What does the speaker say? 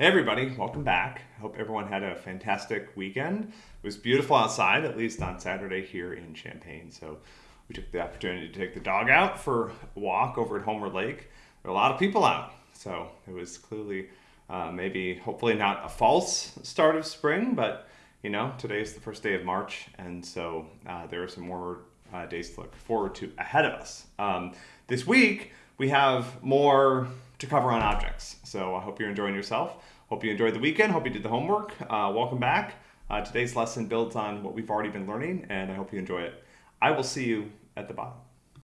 Hey everybody, welcome back. Hope everyone had a fantastic weekend. It was beautiful outside, at least on Saturday here in Champaign. So we took the opportunity to take the dog out for a walk over at Homer Lake. There were a lot of people out, so it was clearly uh, maybe, hopefully, not a false start of spring, but you know, today is the first day of March, and so uh, there are some more uh, days to look forward to ahead of us. Um, this week, we have more to cover on objects. So I hope you're enjoying yourself. Hope you enjoyed the weekend. Hope you did the homework. Uh, welcome back. Uh, today's lesson builds on what we've already been learning, and I hope you enjoy it. I will see you at the bottom.